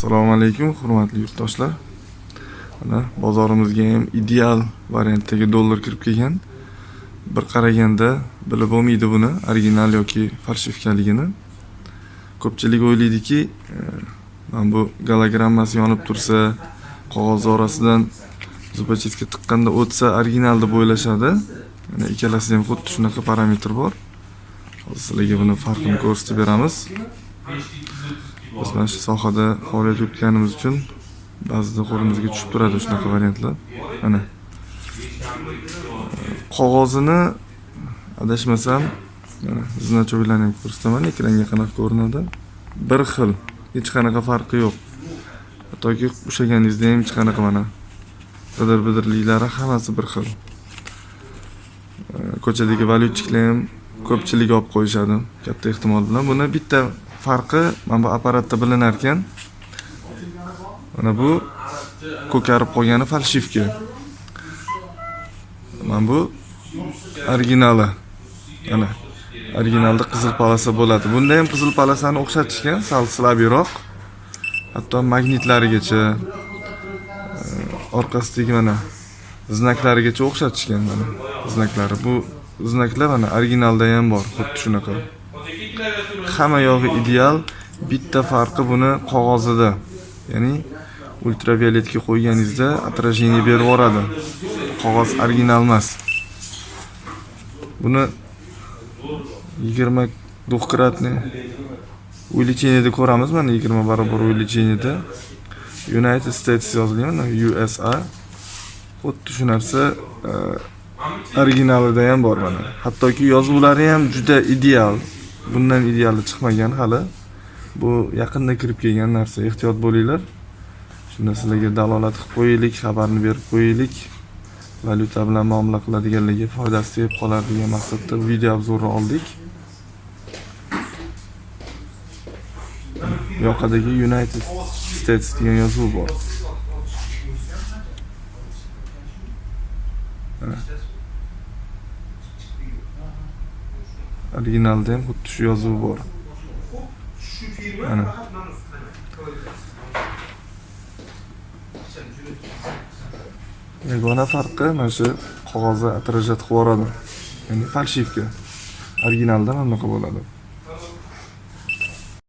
assalomu alaykum hurmatli yurtdoshlar. Mana bozorimizga ham ideal variantdagi dollar kirib kelgan. Bir qaraganda bilib bo'lmaydi buni original yoki falshivkaligini ko'pchilik o'ylaydiki e, mana bu gologrammasi yonib tursa qog'oz orasidan zubachitga tiqqanda o'tsa original deb o'ylashadi. Mana ikkalasida ham xuddi shunaqa parametr bor. Hozir sizlarga buni farqini ko'rsatib beramiz. Biz mana shu sohada faoliyat yuritganimiz uchun ba'zida qo'limizga tushib turadi shunaqa variantlar. Mana. Qog'ozini adashmasam mana значокlarni ham ko'rsataman ekranga qanaqa ko'rinadi bir xil hech qanaqa farqi yo'q. Hattoki ushlaganingizda ham hech qanaqa mana bidir bidirliklari hammasi bir xil. Ko'chadagi valyutchiklar ham ko'pchilik olib qo'yishadi katta ehtimol bilan. Buni bitta farqi mana bu apparatda bilinar ekan mana bu ko'karib qolgani falshivka. Mana bu originali. Mana originalda qizil polasa bo'ladi. Bunda ham qizil polasani o'xshatishgan sal slabiyroq. Hatto magnitlarigacha orqasidagi mana znaklarigacha o'xshatishgan mana znaklari. Bu znaklar mana originalda ham bor xuddi shunaqa. Hamma yog'i ideal bitta farqi buni qog'ozida ya'ni ultravioletga qo'yganingizda отражение berib yuboradi. Qog'oz original emas. Buni yigirma двухкратный увеличениеda ko'ramiz mana yigirma barobar увеличениеda united states yozilgan mana usa xuddi shu narsa e, originalida ham bor mana hattoki yozuvlari ham juda ideal. Bundan ideali chiqmagan hali bu yaqinda kirib kelgan narsa. Ehtiyot bo'linglar. Shunda sizlarga dalolat qilib qo'yaylik xabarni berib qo'yaylik. Valyuta bilan muomala qiladiganlarga foydasi tegib qolar degan maqsadda video obzorni oldik. Yoqadagi united states degan yozuv bor. Originalda ham xuddi shu yozuv bor. Mana yagona farqi mana shu qog'ozda отражать qilib yuboradi. Ya'ni falshivka. Originalda mana bunaqa bo'ladi.